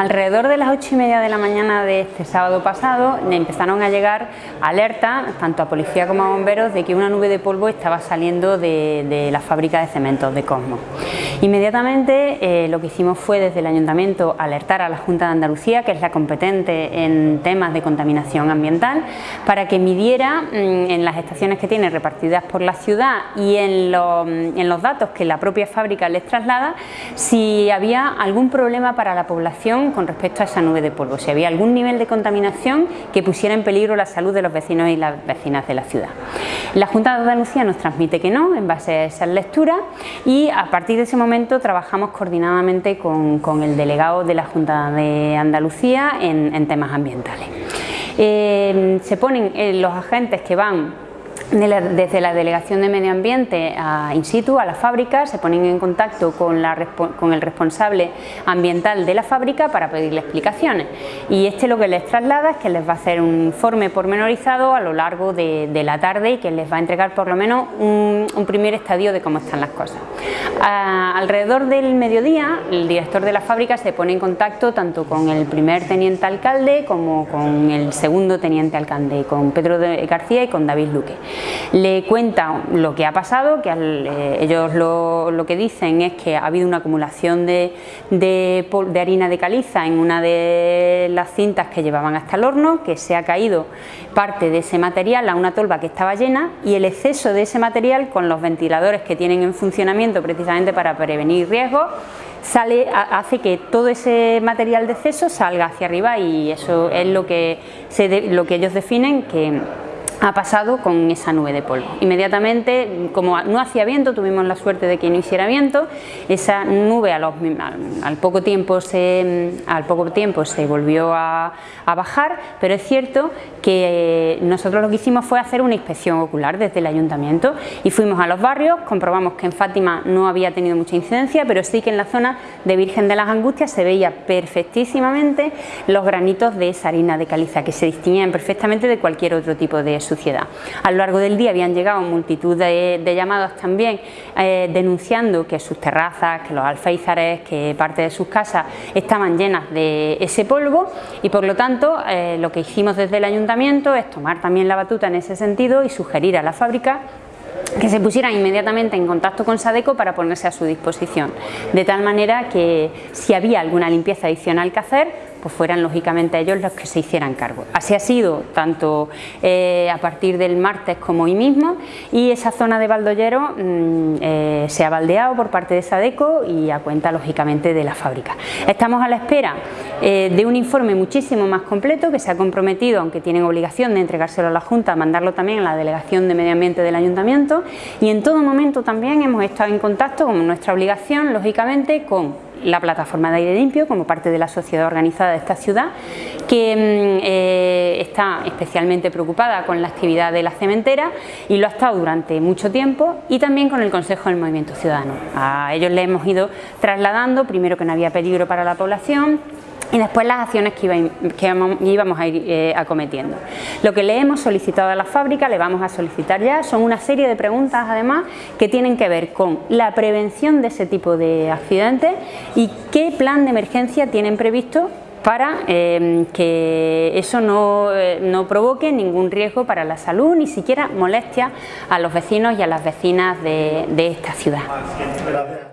Alrededor de las ocho y media de la mañana de este sábado pasado empezaron a llegar alertas tanto a policía como a bomberos de que una nube de polvo estaba saliendo de, la fábrica de cementos de Cosmos. Inmediatamente eh, lo que hicimos fue desde el Ayuntamiento alertar a la Junta de Andalucía, que es la competente en temas de contaminación ambiental, para que midiera mm, en las estaciones que tiene repartidas por la ciudad y en, en los datos que la propia fábrica les traslada, si había algún problema para la población con respecto a esa nube de polvo, si había algún nivel de contaminación que pusiera en peligro la salud de los vecinos y las vecinas de la ciudad. La Junta de Andalucía nos transmite que no, en base a esas lecturas, y a partir de ese momento trabajamos coordinadamente con, el delegado de la Junta de Andalucía en, temas ambientales. Eh, se ponen eh, los agentes que van desde la Delegación de Medio Ambiente a in situ, a la fábrica, se ponen en contacto con, el responsable ambiental de la fábrica para pedirle explicaciones y este lo que les traslada es que les va a hacer un informe pormenorizado a lo largo de, la tarde y que les va a entregar por lo menos un, primer estadio de cómo están las cosas. alrededor del mediodía el director de la fábrica se pone en contacto tanto con el primer teniente alcalde como con el segundo teniente alcalde, con Pedro García y con David Luque le cuenta lo que ha pasado, que eh, ellos lo, que dicen es que ha habido una acumulación de, harina de caliza en una de las cintas que llevaban hasta el horno, que se ha caído parte de ese material a una tolva que estaba llena y el exceso de ese material con los ventiladores que tienen en funcionamiento precisamente para prevenir riesgos sale, hace que todo ese material de exceso salga hacia arriba y eso es lo que, lo que ellos definen que ha pasado con esa nube de polvo. Inmediatamente, como no hacía viento, tuvimos la suerte de que no hiciera viento, esa nube al, poco, tiempo se, volvió a, bajar, pero es cierto que nosotros lo que hicimos fue hacer una inspección ocular desde el ayuntamiento y fuimos a los barrios, comprobamos que en Fátima no había tenido mucha incidencia, pero sí que en la zona de Virgen de las Angustias se veía perfectísimamente los granitos de esa harina de caliza que se distinguían perfectamente de cualquier otro tipo de suciedad. A lo largo del día habían llegado multitud de, llamados también eh, denunciando que sus terrazas, que los alféizares, que parte de sus casas estaban llenas de ese polvo y por lo tanto eh, lo que hicimos desde el ayuntamiento es tomar también la batuta en ese sentido y sugerir a la fábrica que se pusieran inmediatamente en contacto con Sadeco para ponerse a su disposición, de tal manera que si había alguna limpieza adicional que hacer, pues fueran lógicamente ellos los que se hicieran cargo. Así ha sido tanto eh, a partir del martes como hoy mismo y esa zona de Baldollero mm, eh, se ha baldeado por parte de Sadeco y a cuenta lógicamente de la fábrica. Estamos a la espera eh, de un informe muchísimo más completo que se ha comprometido, aunque tienen obligación de entregárselo a la Junta, mandarlo también a la Delegación de Medio Ambiente del Ayuntamiento y en todo momento también hemos estado en contacto, como nuestra obligación, lógicamente, con la plataforma de aire limpio como parte de la sociedad organizada de esta ciudad que mm, eh, está especialmente preocupada con la actividad de la cementera y lo ha estado durante mucho tiempo y también con el Consejo del Movimiento Ciudadano. A ellos le hemos ido trasladando, primero que no había peligro para la población, y después las acciones que, íbamos a ir eh, acometiendo. Lo que le hemos solicitado a la fábrica, le vamos a solicitar ya, son una serie de preguntas además que tienen que ver con la prevención de ese tipo de accidentes y qué plan de emergencia tienen previsto para em, que eso eh, no, provoque ningún riesgo para la salud, ni siquiera molestia a los vecinos y a las vecinas de esta ciudad.